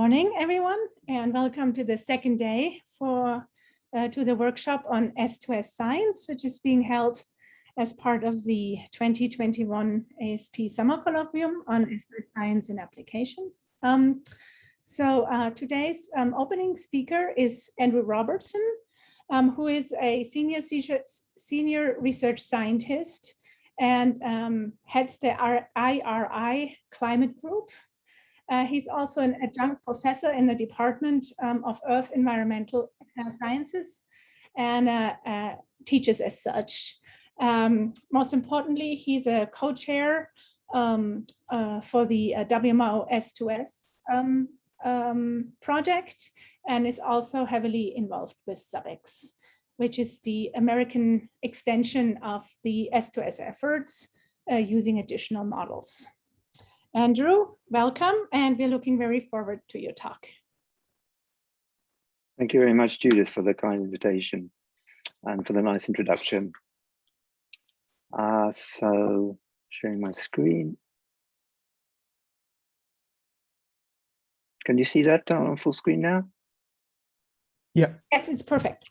morning, everyone, and welcome to the second day for uh, to the workshop on S2S Science, which is being held as part of the 2021 ASP Summer Colloquium on S2S Science and Applications. Um, so uh, today's um, opening speaker is Andrew Robertson, um, who is a senior, senior research scientist and um, heads the IRI climate group uh, he's also an adjunct professor in the Department um, of Earth Environmental uh, Sciences and uh, uh teaches as such. Um, most importantly, he's a co-chair um, uh, for the uh, WMO S2S um, um, project and is also heavily involved with SubX, which is the American extension of the S2S efforts using additional models. Andrew, welcome, and we're looking very forward to your talk. Thank you very much, Judith, for the kind invitation and for the nice introduction. Uh, so, sharing my screen. Can you see that on full screen now? Yeah. Yes, it's perfect.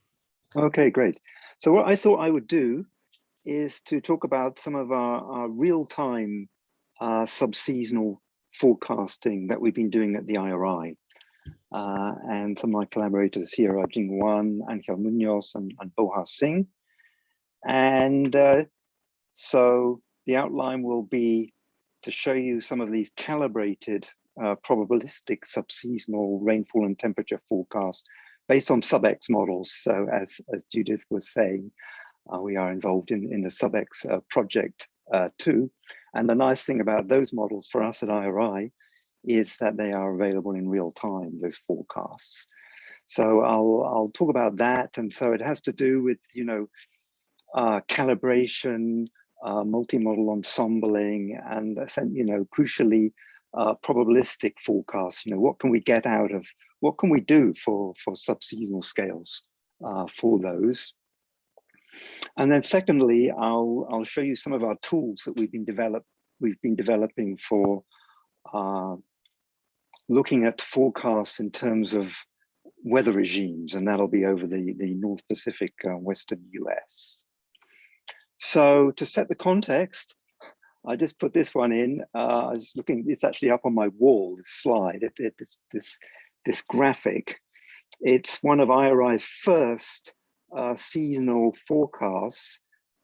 Okay, great. So what I thought I would do is to talk about some of our, our real-time uh, sub-seasonal forecasting that we've been doing at the IRI. Uh, and some of my collaborators here are Jing Wan, Angel Munoz, and, and Bohar Singh. And uh, so the outline will be to show you some of these calibrated uh, probabilistic subseasonal rainfall and temperature forecasts based on SubX models. So as, as Judith was saying, uh, we are involved in, in the SubX uh, project uh, too. And the nice thing about those models for us at IRI is that they are available in real time, those forecasts. So I'll, I'll talk about that. And so it has to do with, you know, uh, calibration, uh, multi-model ensembling, and, you know, crucially, uh, probabilistic forecasts. You know, what can we get out of, what can we do for, for sub-seasonal scales uh, for those? And then secondly, I'll, I'll show you some of our tools that we've been develop, we've been developing for uh, looking at forecasts in terms of weather regimes, and that'll be over the, the North Pacific uh, Western US. So to set the context, I just put this one in. Uh, I was looking, it's actually up on my wall, this slide, it, it, this, this, this graphic. It's one of IRI's first seasonal forecasts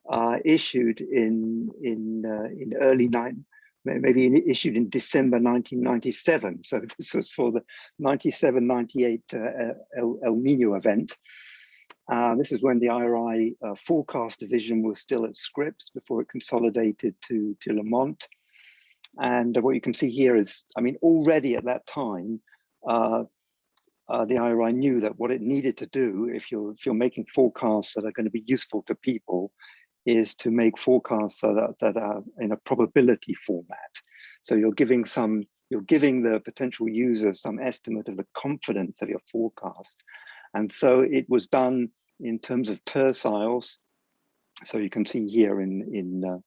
uh, issued in in uh, in early nine maybe issued in December 1997. So this was for the 97-98 uh, El, El, Nino event. Uh, this is when the IRI uh, forecast division was still at Scripps before it consolidated to, to Lamont. And what you can see here is, I mean, already at that time, uh, the IRI knew that what it needed to do if you're if you're making forecasts that are going to be useful to people is to make forecasts that are, that are in a probability format. So you're giving some you're giving the potential user some estimate of the confidence of your forecast. And so it was done in terms of terciles. So you can see here in in uh,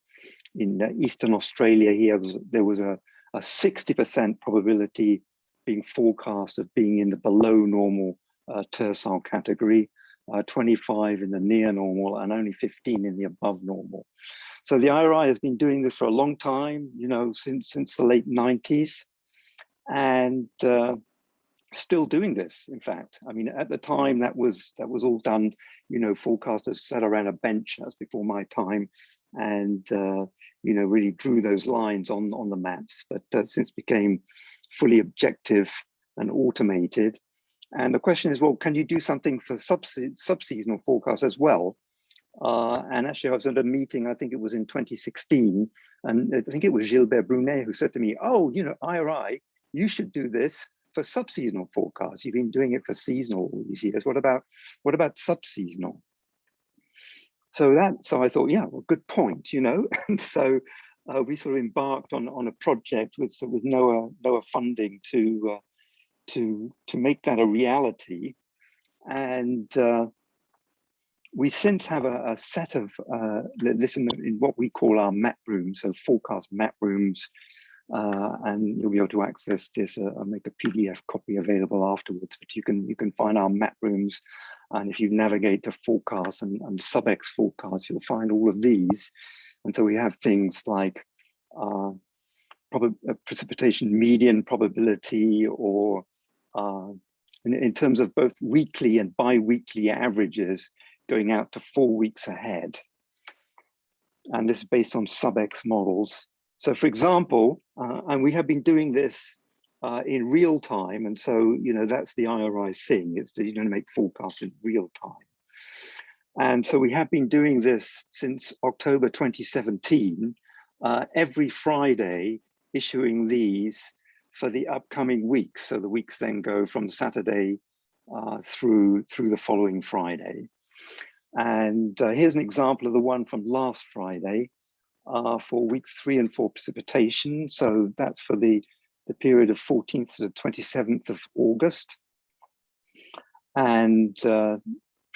in uh, Eastern Australia here there was a 60% probability being forecast of being in the below normal uh, tercile category, uh, 25 in the near normal and only 15 in the above normal. So the IRI has been doing this for a long time, you know, since, since the late 90s and uh, still doing this, in fact. I mean, at the time that was that was all done, you know, forecasters sat around a bench, that's before my time, and, uh, you know, really drew those lines on, on the maps. But uh, since became fully objective and automated. And the question is, well, can you do something for sub-seasonal forecasts as well? Uh, and actually, I was at a meeting, I think it was in 2016, and I think it was Gilbert Brunet who said to me, oh, you know, IRI, you should do this for sub-seasonal forecasts. You've been doing it for seasonal all these years. What about what about sub-seasonal? So that, so I thought, yeah, well, good point, you know. and so uh, we sort of embarked on on a project with with NOAA NOAA funding to uh, to to make that a reality, and uh, we since have a, a set of uh, listen in what we call our map rooms, so forecast map rooms, uh, and you'll be able to access this. Uh, I'll make a PDF copy available afterwards, but you can you can find our map rooms. And if you navigate to forecast and, and SubX forecast, you'll find all of these. And so we have things like uh, uh precipitation median probability or uh, in, in terms of both weekly and bi-weekly averages going out to four weeks ahead. And this is based on SubX models. So for example, uh, and we have been doing this uh, in real time. And so, you know, that's the IRI thing, it's that you're going to make forecasts in real time. And so we have been doing this since October 2017, uh, every Friday issuing these for the upcoming weeks. So the weeks then go from Saturday uh, through, through the following Friday. And uh, here's an example of the one from last Friday uh, for weeks three and four precipitation. So that's for the, the period of 14th to the 27th of August. And uh,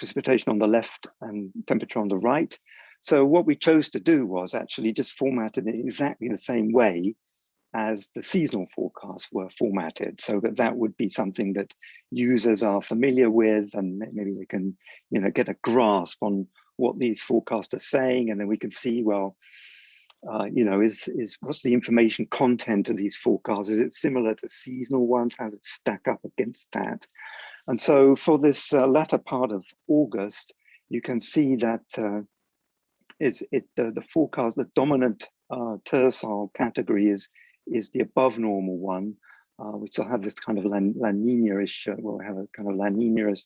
precipitation on the left and temperature on the right. So what we chose to do was actually just format it in exactly the same way as the seasonal forecasts were formatted so that that would be something that users are familiar with and maybe they can you know get a grasp on what these forecasts are saying and then we can see well uh, you know is is what's the information content of these forecasts? Is it similar to seasonal ones? How does it stack up against that and so for this uh, latter part of august you can see that uh, it the, the forecast the dominant uh, category is is the above normal one. Uh, we still have this kind of La, La Nina-ish, uh, well, we have a kind of La Nina-ish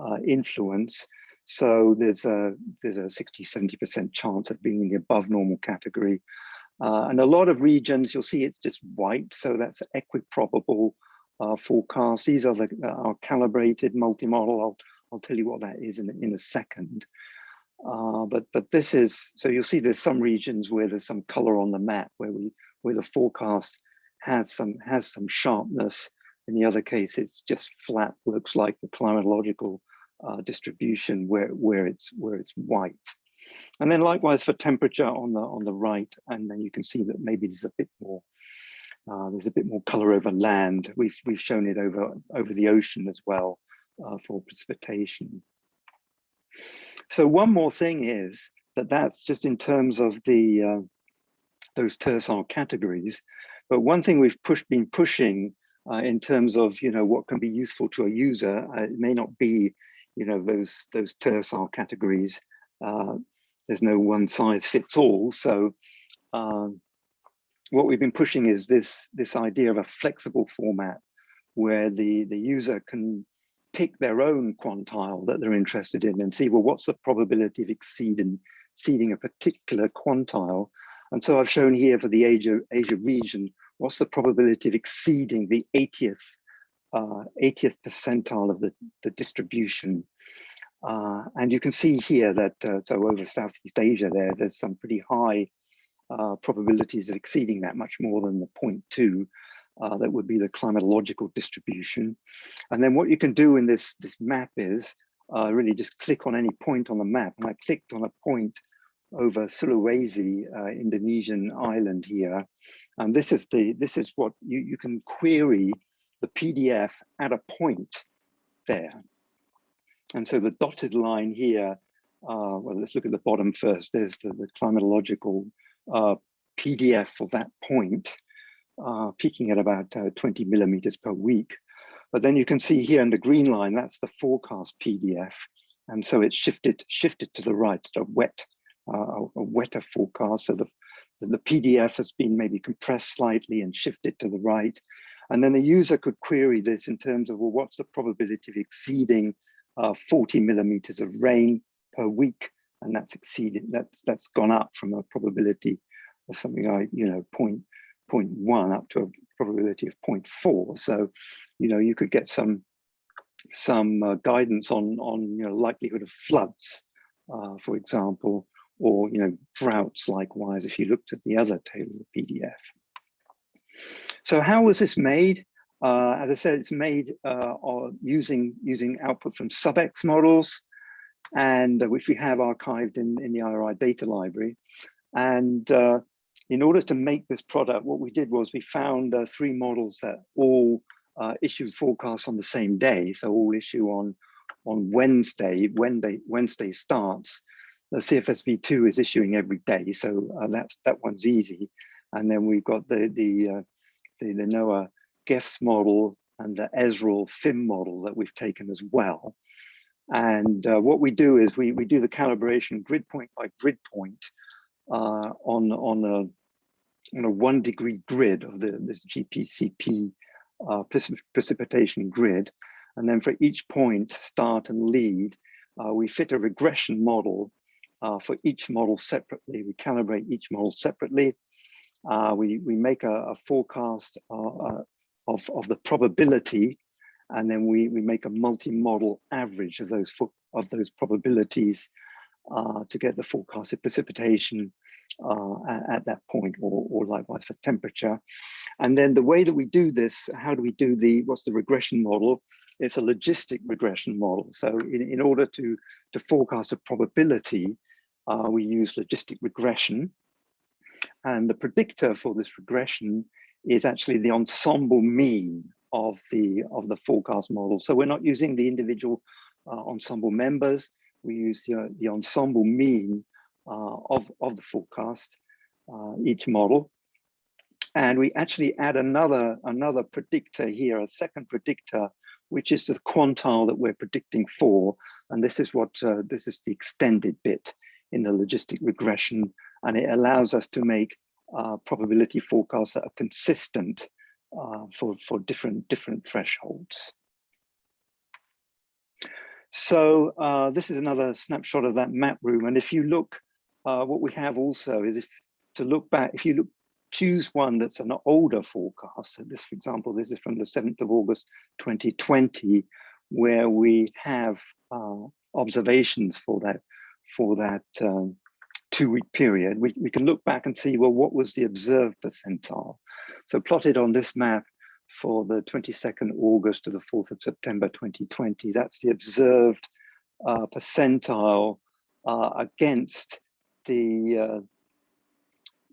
uh, influence. So there's a there's a 60, 70% chance of being in the above normal category. Uh, and a lot of regions, you'll see it's just white. So that's equiprobable uh, forecast. These are the our calibrated multi-model. I'll, I'll tell you what that is in, in a second. Uh, but but this is so you'll see there's some regions where there's some color on the map where we where the forecast has some has some sharpness. In the other case, it's just flat, looks like the climatological uh, distribution where where it's where it's white. And then likewise for temperature on the on the right, and then you can see that maybe there's a bit more uh, there's a bit more color over land. We've we've shown it over over the ocean as well uh, for precipitation. So one more thing is that that's just in terms of the uh, those tercile categories. But one thing we've pushed, been pushing uh, in terms of, you know, what can be useful to a user, uh, it may not be, you know, those, those tercile categories. There's no one size fits all. So what we've been pushing is this, this idea of a flexible format where the, the user can pick their own quantile that they're interested in and see, well, what's the probability of exceeding, exceeding a particular quantile and so I've shown here for the Asia, Asia region, what's the probability of exceeding the 80th, uh, 80th percentile of the, the distribution. Uh, and you can see here that, uh, so over Southeast Asia there, there's some pretty high uh, probabilities of exceeding that much more than the 0.2. Uh, that would be the climatological distribution. And then what you can do in this, this map is uh, really just click on any point on the map. And I clicked on a point over Sulawesi, uh, Indonesian island here. And this is the this is what you, you can query the PDF at a point there. And so the dotted line here, uh, well, let's look at the bottom first. There's the, the climatological uh, PDF for that point, uh, peaking at about uh, 20 millimeters per week. But then you can see here in the green line, that's the forecast PDF. And so it's shifted, shifted to the right, a wet uh, a wetter forecast. So the, the PDF has been maybe compressed slightly and shifted to the right. And then the user could query this in terms of, well, what's the probability of exceeding uh, 40 millimeters of rain per week? And that's exceeded, that's that's gone up from a probability of something like, you know, point, point one up to a probability of 0.4. So, you know, you could get some some uh, guidance on on you know likelihood of floods, uh, for example, or you know droughts likewise if you looked at the other table of PDF. So how was this made? Uh, as I said, it's made uh, using using output from SubX models, and uh, which we have archived in in the IRI data library. And uh, in order to make this product, what we did was we found uh, three models that all uh, issue forecasts on the same day. So all issue on, on Wednesday, Wednesday, Wednesday starts. The CFSV2 is issuing every day, so uh, that, that one's easy. And then we've got the, the, uh, the, the NOAA GEFS model and the ESRL FIM model that we've taken as well. And uh, what we do is we, we do the calibration grid point by grid point uh, on, on, a, on a one degree grid of the, this GPCP uh, precipitation grid. And then for each point, start and lead, uh, we fit a regression model uh, for each model separately. We calibrate each model separately. Uh, we, we make a, a forecast of, of the probability and then we, we make a multi-model average of those of those probabilities uh, to get the forecasted precipitation uh, at, at, that point or, or likewise for temperature. And then the way that we do this, how do we do the, what's the regression model? It's a logistic regression model. So in, in order to, to forecast a probability, uh, we use logistic regression. And the predictor for this regression is actually the ensemble mean of the of the forecast model. So we're not using the individual uh, ensemble members. We use the, uh, the ensemble mean uh, of, of the forecast, uh, each model. And we actually add another, another predictor here, a second predictor, which is the quantile that we're predicting for. And this is what, uh, this is the extended bit in the logistic regression. And it allows us to make uh, probability forecasts that are consistent uh, for, for different, different thresholds. So uh, this is another snapshot of that map room. And if you look, uh, what we have also is if to look back, if you look, choose one that's an older forecast. So this, for example, this is from the 7th of August, 2020, where we have uh, observations for that, for that um, two week period, we, we can look back and see, well, what was the observed percentile? So plotted on this map for the 22nd August to the 4th of September 2020, that's the observed uh, percentile uh, against the uh,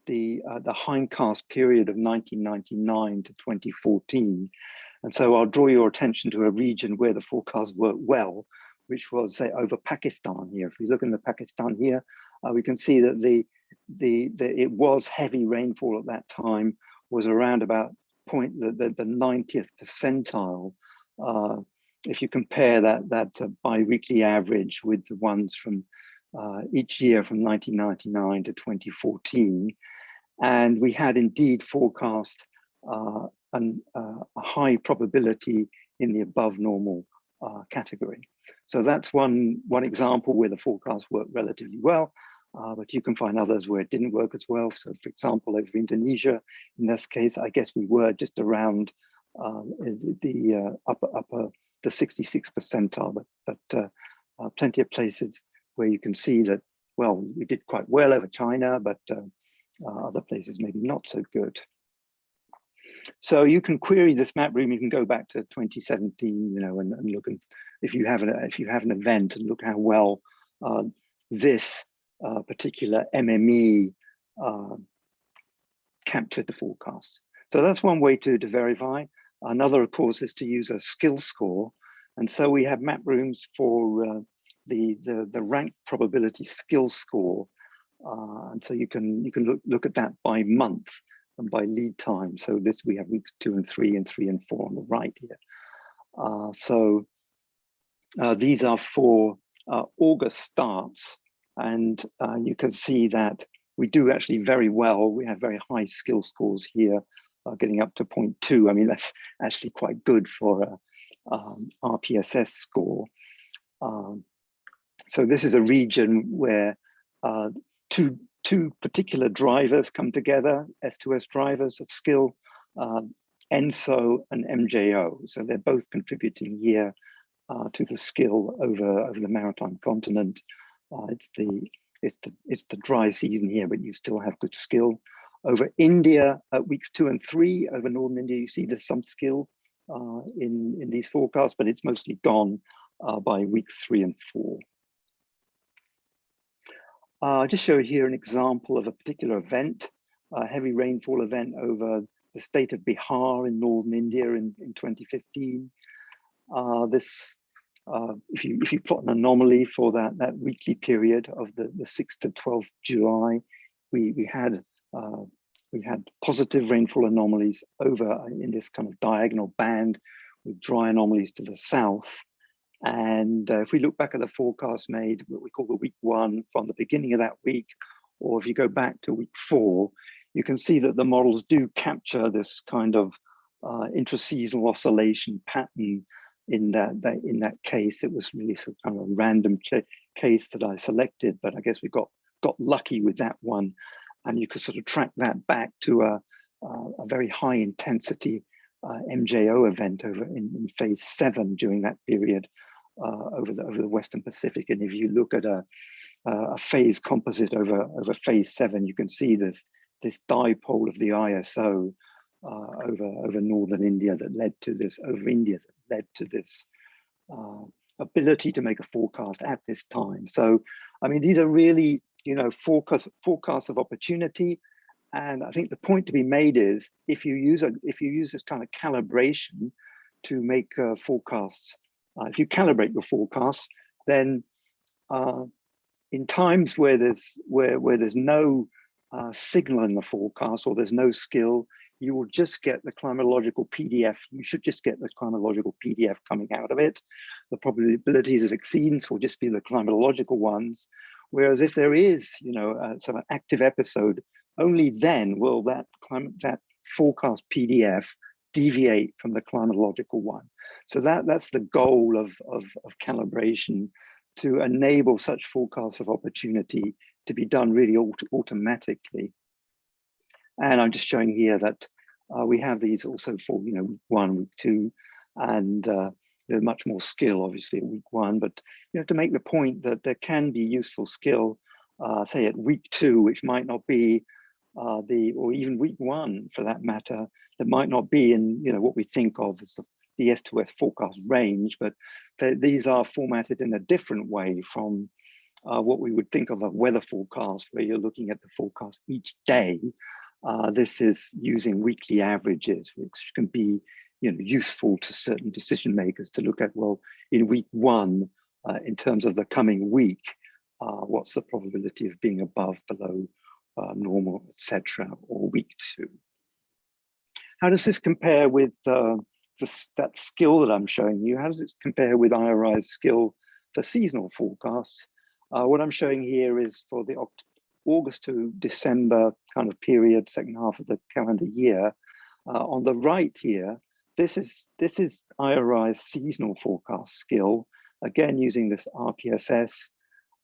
the uh, the hindcast period of 1999 to 2014. And so I'll draw your attention to a region where the forecast worked well, which was say over Pakistan here. If we look in the Pakistan here, uh, we can see that the, the, the, it was heavy rainfall at that time was around about point the, the, the 90th percentile. Uh, if you compare that, that uh, bi-weekly average with the ones from uh, each year from 1999 to 2014. And we had indeed forecast uh, an, uh, a high probability in the above normal uh, category. So that's one, one example where the forecast worked relatively well, uh, but you can find others where it didn't work as well. So for example, over Indonesia, in this case, I guess we were just around um, the, uh, upper, upper, the 66 percentile, but, but uh, uh, plenty of places where you can see that, well, we did quite well over China, but uh, other places maybe not so good. So you can query this map room. You can go back to 2017, you know, and, and look and if you have an if you have an event and look how well uh, this uh, particular MME uh, captured the forecast. So that's one way to, to verify. Another, of course, is to use a skill score. And so we have map rooms for uh, the, the, the rank probability skill score. Uh, and so you can you can look, look at that by month and by lead time. So this we have weeks two and three and three and four on the right here. Uh, so uh, these are for uh, August starts, and uh, you can see that we do actually very well. We have very high skill scores here, uh, getting up to 0.2. I mean, that's actually quite good for a um, RPSS score. Um, so this is a region where uh, two two particular drivers come together, S2S drivers of skill, uh, ENSO and MJO. So they're both contributing here uh, to the skill over, over the maritime continent. Uh, it's the it's the it's the dry season here, but you still have good skill. Over India at weeks two and three, over northern India, you see there's some skill uh, in in these forecasts, but it's mostly gone uh, by weeks three and four. Uh, I'll just show here an example of a particular event. a heavy rainfall event over the state of Bihar in northern India in, in 2015. Uh, this, uh, if you if you plot an anomaly for that that weekly period of the the 6th to 12th July, we we had uh, we had positive rainfall anomalies over in this kind of diagonal band with dry anomalies to the south. And uh, if we look back at the forecast made, what we call the week one from the beginning of that week, or if you go back to week four, you can see that the models do capture this kind of uh, intraseasonal oscillation pattern in that, that, in that case. It was really sort of kind of a random case that I selected, but I guess we got got lucky with that one, and you could sort of track that back to a, a, very high intensity uh, MJO event over in, in, phase seven during that period uh, over the over the Western Pacific. And if you look at a a phase composite over over phase seven, you can see this this dipole of the ISO uh, over over northern India that led to this over India that led to this uh, ability to make a forecast at this time. So, I mean, these are really you know forecast forecasts of opportunity and I think the point to be made is if you use a if you use this kind of calibration to make uh, forecasts, uh, if you calibrate your forecasts, then uh, in times where there's where where there's no uh, signal in the forecast or there's no skill, you will just get the climatological PDF. You should just get the climatological PDF coming out of it. The probabilities of exceedance will just be the climatological ones. Whereas if there is, you know, uh, some active episode only then will that climate that forecast PDF deviate from the climatological one. So that, that's the goal of, of, of calibration to enable such forecasts of opportunity to be done really auto automatically. And I'm just showing here that uh, we have these also for you know week one, week two, and uh, there's much more skill obviously at week one. But you know to make the point that there can be useful skill, uh, say at week two, which might not be uh, the or even week one for that matter that might not be in you know what we think of as the, the S2S forecast range, but these are formatted in a different way from uh, what we would think of a weather forecast where you're looking at the forecast each day. Uh, this is using weekly averages, which can be you know, useful to certain decision makers to look at, well, in week one, uh, in terms of the coming week, uh, what's the probability of being above, below, uh, normal, etc., or week two. How does this compare with uh, the, that skill that I'm showing you? How does it compare with IRI's skill for seasonal forecasts? Uh, what I'm showing here is for the August to December kind of period, second half of the calendar year. Uh, on the right here, this is this is IRI's seasonal forecast skill, again using this RPSS.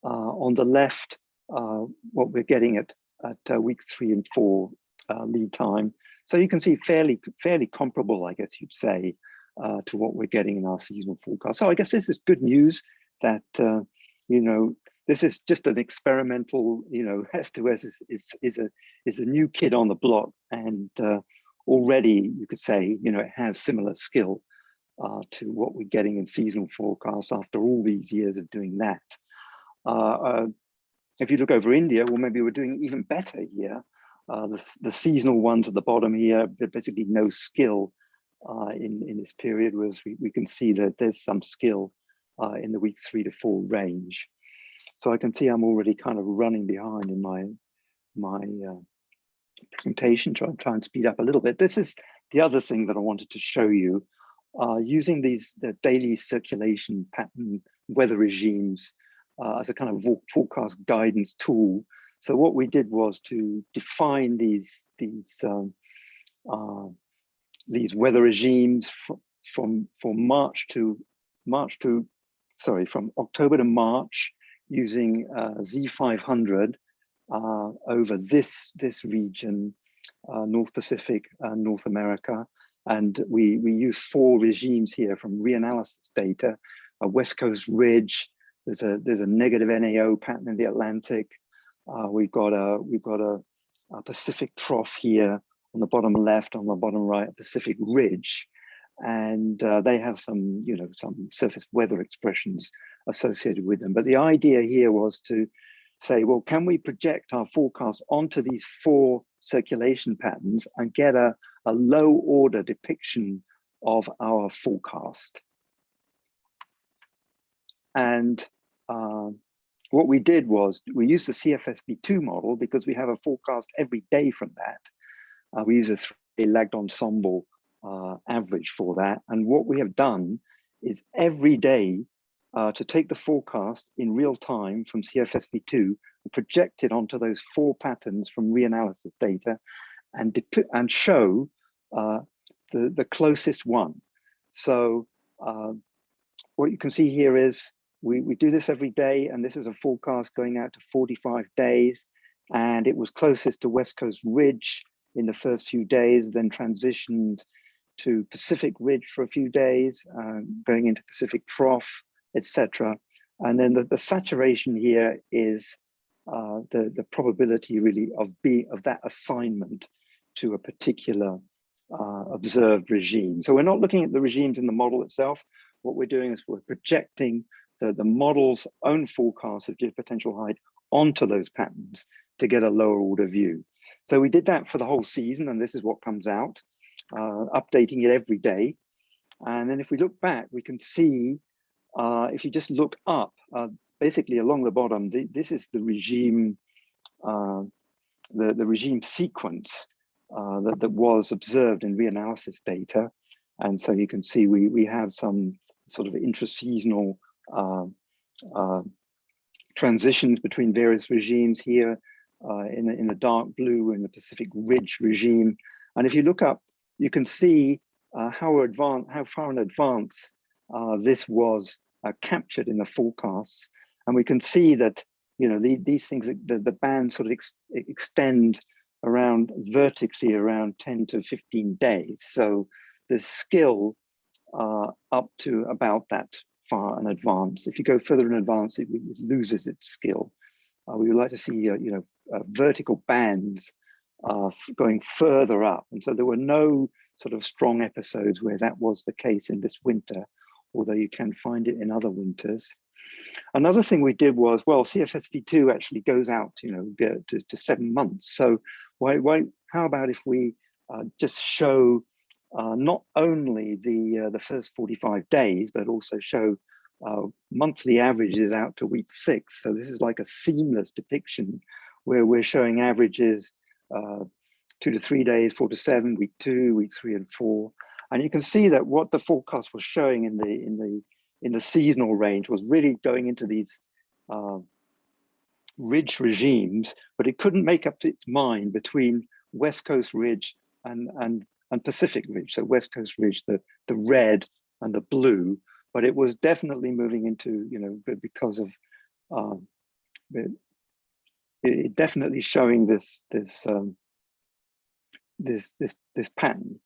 Uh, on the left, uh, what we're getting at at uh, weeks three and four uh, lead time. So you can see fairly, fairly comparable, I guess you'd say, uh, to what we're getting in our seasonal forecast. So I guess this is good news that, you know, this is just an experimental, you know, S2S is, is, is, a, is a new kid on the block and uh, already you could say, you know, it has similar skill uh, to what we're getting in seasonal forecasts after all these years of doing that. Uh, uh, if you look over India, well, maybe we're doing even better here. Uh, the, the seasonal ones at the bottom here, basically no skill uh, in, in this period, whereas we, we can see that there's some skill in the week three to four range. So I can see I'm already kind of running behind in my, my uh, presentation, try, try and speed up a little bit. This is the other thing that I wanted to show you. Uh, using these the daily circulation pattern weather regimes uh, as a kind of forecast guidance tool. So what we did was to define these these um, uh, these weather regimes from from from March to March to sorry from October to March using uh, Z500 uh, over this this region, uh, North Pacific and North America, and we we use four regimes here from reanalysis data, a West Coast ridge, there's a there's a negative NAO pattern in the Atlantic. Uh, we've got a we've got a, a, Pacific trough here on the bottom left, on the bottom right, Pacific ridge, and uh, they have some you know some surface weather expressions associated with them. But the idea here was to say, well, can we project our forecast onto these four circulation patterns and get a, a low order depiction of our forecast? And uh, what we did was we used the CFSV2 model because we have a forecast every day from that. Uh, we use a three lagged ensemble uh, average for that. And what we have done is every day uh, to take the forecast in real time from CFSV2 and project it onto those four patterns from reanalysis data and, and show uh, the, the closest one. So uh, what you can see here is we, we do this every day, and this is a forecast going out to 45 days, and it was closest to West Coast Ridge in the first few days, then transitioned to Pacific Ridge for a few days, uh, going into Pacific Trough, etc. And then the, the saturation here is uh, the, the probability really of being of that assignment to a particular uh, observed regime. So we're not looking at the regimes in the model itself. What we're doing is we're projecting the, the model's own forecast of geopotential height onto those patterns to get a lower order view. So we did that for the whole season, and this is what comes out, uh, updating it every day. And then if we look back, we can see, uh, if you just look up, uh, basically along the bottom, the, this is the regime, uh, the, the regime sequence uh, that, that was observed in reanalysis data. And so you can see we, we have some sort of intraseasonal uh, transitions between various regimes here in, the, in the dark blue in the Pacific Ridge regime. And if you look up, you can see uh, how, advanced, how far in advance uh, this was uh, captured in the forecasts. And we can see that, you know, the, these things, the, the bands sort of ex extend around vertically around 10 to 15 days. So the skill uh, up to about that far in advance. If you go further in advance, it, it loses its skill. Uh, we would like to see, uh, you know, vertical bands uh, going further up. And so there were no sort of strong episodes where that was the case in this winter, although you can find it in other winters. Another thing we did was, well, CFSV2 actually goes out, you know, to, to seven months. So why, why, how about if we uh, just show uh, not only the uh, the first 45 days, but also show uh, monthly averages out to week six. So this is like a seamless depiction where we're showing averages uh, two to three days, four to seven, week two, week three and four. And you can see that what the forecast was showing in the in the in the seasonal range was really going into these uh, ridge regimes, but it couldn't make up its mind between West Coast Ridge and, and and Pacific Ridge, so West Coast Ridge, the, the red and the blue, but it was definitely moving into, you know, because of, um, it, it definitely showing this, this, um, this, this, this pattern.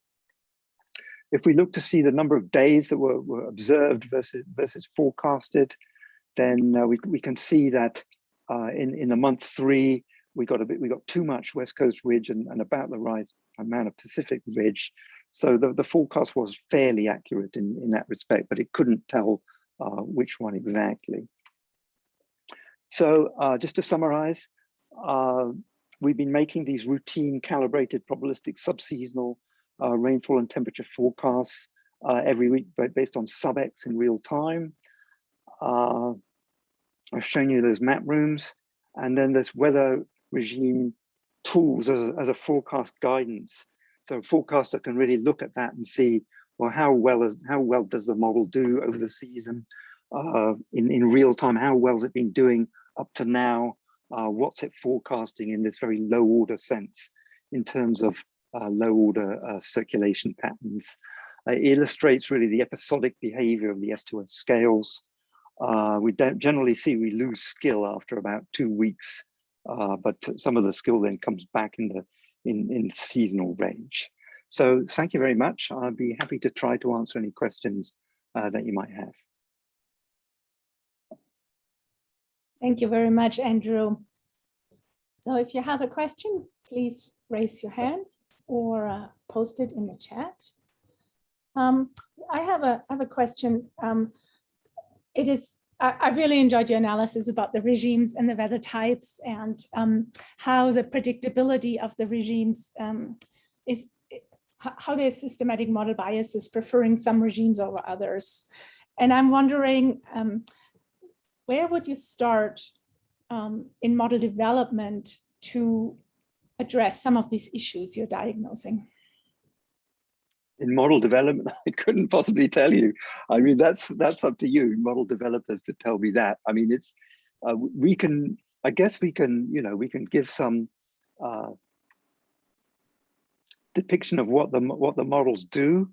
If we look to see the number of days that were, were observed versus, versus forecasted, then uh, we, we can see that uh, in, in the month three, we got a bit, we got too much West Coast Ridge and, and about the right amount of Pacific Ridge. So the, the forecast was fairly accurate in, in that respect, but it couldn't tell uh, which one exactly. So uh, just to summarize, uh, we've been making these routine calibrated probabilistic subseasonal uh, rainfall and temperature forecasts uh, every week based on sub-X in real time. Uh, I've shown you those map rooms and then this weather regime tools as, as a forecast guidance. So a forecaster can really look at that and see, well, how well is how well does the model do over the season uh, in, in real time? How well has it been doing up to now? Uh, what's it forecasting in this very low order sense in terms of uh, low order uh, circulation patterns? it illustrates really the episodic behavior of the S2S scales. Uh, we generally see we lose skill after about two weeks uh, but some of the skill then comes back in the in, in seasonal range. So thank you very much. I'll be happy to try to answer any questions uh, that you might have. Thank you very much, Andrew. So if you have a question, please raise your hand or uh, post it in the chat. Um, I have a I have a question. Um, it is I, I really enjoyed your analysis about the regimes and the weather types and um, how the predictability of the regimes um, is how there's systematic model biases preferring some regimes over others. And I'm wondering, um, where would you start um, in model development to address some of these issues you're diagnosing? in model development, I couldn't possibly tell you. I mean, that's that's up to you, model developers, to tell me that. I mean, it's uh, we can. I guess we can. You know, we can give some uh, depiction of what the what the models do,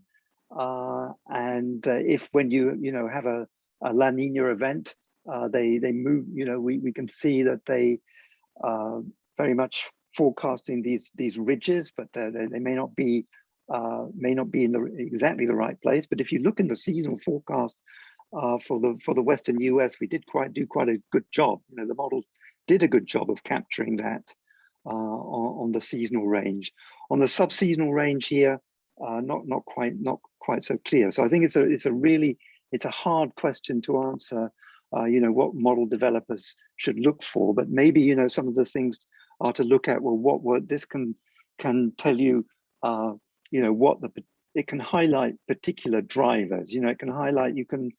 uh, and uh, if when you you know have a, a La Nina event, uh, they they move. You know, we we can see that they uh, very much forecasting these these ridges, but they, they may not be uh, may not be in the exactly the right place. But if you look in the seasonal forecast uh, for the for the Western US, we did quite do quite a good job. You know, the model did a good job of capturing that uh, on, on, the seasonal range. On the sub-seasonal range here, uh, not not quite not quite so clear. So I think it's a it's a really it's a hard question to answer. Uh, you know what model developers should look for, but maybe you know some of the things are to look at. Well, what what this can can tell you uh, you know what the it can highlight particular drivers. You know it can highlight you can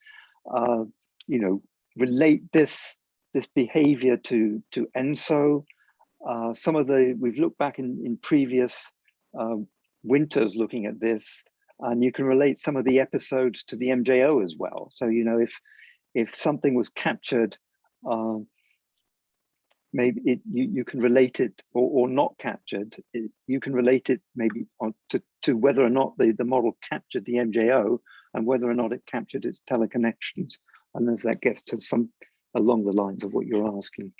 uh, you know relate this this behavior to to ENSO. Uh, some of the we've looked back in in previous uh, winters looking at this and you can relate some of the episodes to the MJO as well. So you know if if something was captured um, maybe it, you, you can relate it or, or not captured, it, you can relate it maybe on to, to whether or not the, the model captured the MJO and whether or not it captured its teleconnections. And if that gets to some along the lines of what you're asking.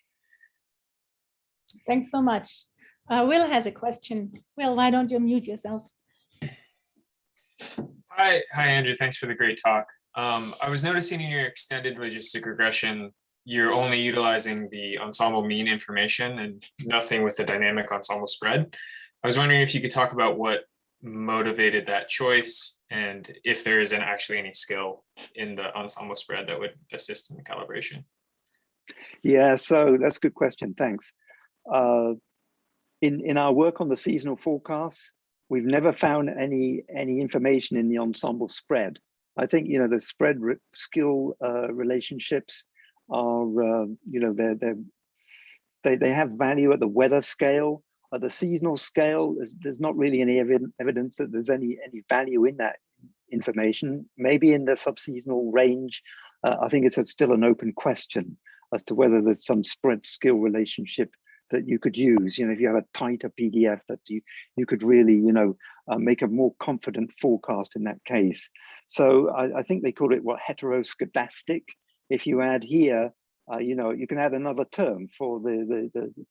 Thanks so much. Uh, Will has a question. Will, why don't you mute yourself? Hi, hi Andrew. Thanks for the great talk. Um, I was noticing in your extended logistic regression you're only utilizing the ensemble mean information and nothing with the dynamic ensemble spread. I was wondering if you could talk about what motivated that choice and if there isn't actually any skill in the ensemble spread that would assist in the calibration. Yeah, so that's a good question. Thanks. Uh, in in our work on the seasonal forecasts, we've never found any any information in the ensemble spread. I think you know the spread skill uh, relationships are, uh, you know, they're, they're, they, they have value at the weather scale. At the seasonal scale, there's, there's not really any ev evidence that there's any, any value in that information. Maybe in the subseasonal range, uh, I think it's a, still an open question as to whether there's some spread skill relationship that you could use. You know, if you have a tighter PDF that you you could really, you know, uh, make a more confident forecast in that case. So I, I think they call it what heteroscedastic if you add here, uh, you know, you can add another term for the, the, the,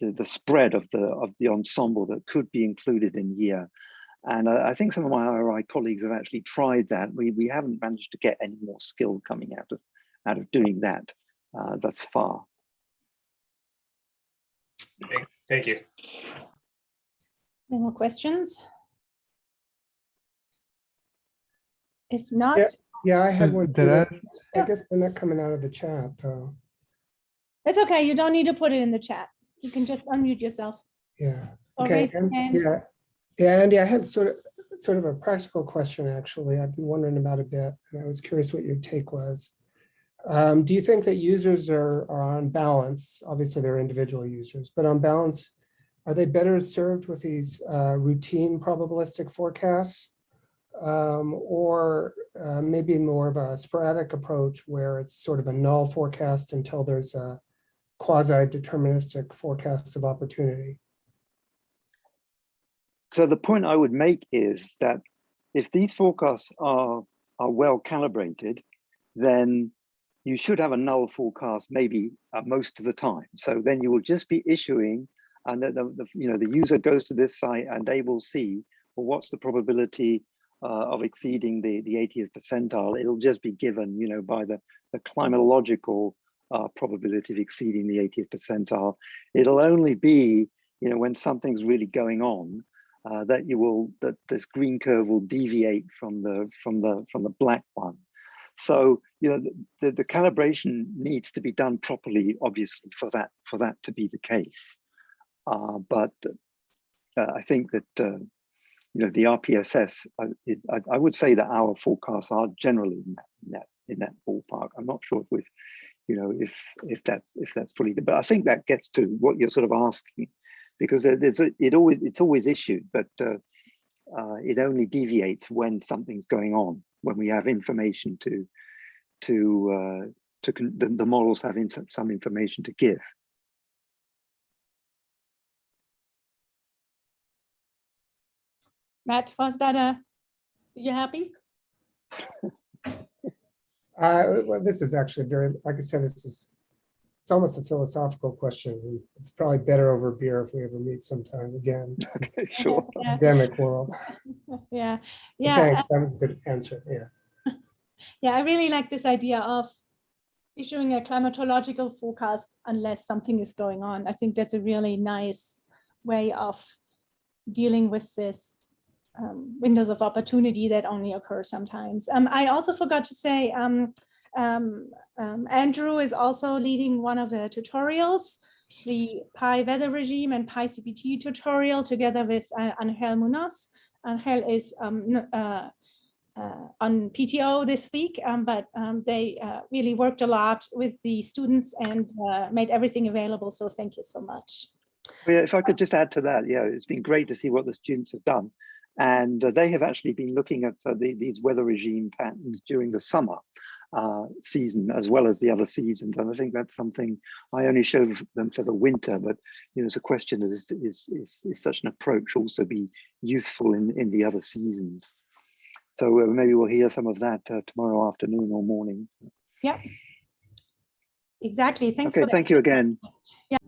the, the spread of the, of the ensemble that could be included in here. And I think some of my IRI colleagues have actually tried that. We, we haven't managed to get any more skill coming out of, out of doing that uh, thus far. Thank you. Any more questions? If not, Yeah. Yeah, I had hmm, one. did. I- I guess they're not coming out of the chat though. it's okay. You don't need to put it in the chat. You can just unmute yourself. Yeah, okay, and- yeah. Yeah, Andy, I had sort of, sort of a practical question, actually. I've been wondering about a bit, and I was curious what your take was. Um, do you think that users are, are on balance, obviously they're individual users, but on balance, are they better served with these uh, routine probabilistic forecasts? Um, or uh, maybe more of a sporadic approach where it's sort of a null forecast until there's a quasi-deterministic forecast of opportunity? So the point I would make is that if these forecasts are, are well calibrated, then you should have a null forecast maybe uh, most of the time. So then you will just be issuing and the, the, the, you know the user goes to this site and they will see well, what's the probability uh, of exceeding the, the 80th percentile. It'll just be given, you know, by the, the climatological uh, probability of exceeding the 80th percentile. It'll only be, you know, when something's really going on uh, that you will that this green curve will deviate from the from the from the black one. So, you know, the, the, the calibration needs to be done properly, obviously, for that for that to be the case. Uh, but uh, I think that, uh, you know, the RPSS, I, it, I, I would say that our forecasts are generally in that, in that, in that ballpark. I'm not sure if we've, you know, if if that's if that's fully, but I think that gets to what you're sort of asking, because there's a, it always it's always issued, but uh, uh, it only deviates when something's going on, when we have information to to uh, to con- the, the models have in some, some information to give. Matt, was that a, you happy? Uh, well, this is actually very, like I said, this is, it's almost a philosophical question. It's probably better over beer if we ever meet sometime again, Okay, sure. Yeah, academic world. Yeah, But yeah. thanks, That was a good answer, yeah. Yeah, I really like this idea of issuing a climatological forecast unless something is going on. I think that's a really nice way of dealing with this um, windows of opportunity that only occur sometimes. Um, I also forgot to say, um, um, um, Andrew is also leading one of the tutorials, the Pi weather regime and PyCPT tutorial together with uh, Angel Munoz. Angel is um, uh, uh, on PTO this week, um, but um, they uh, really worked a lot with the students and uh, made everything available. So thank you so much. Well, yeah, if I could just add to that, yeah, it's been great to see what the students have done. And uh, they have actually been looking at the, these weather regime patterns during the summer uh, season as well as the other seasons. And I think that's something I only show them for the winter, but you know, it's a question is, is, is, is such an approach also be useful in, in the other seasons? So uh, maybe we'll hear some of that uh, tomorrow afternoon or morning. Yeah, exactly. Thanks Okay, thank you again. Yeah.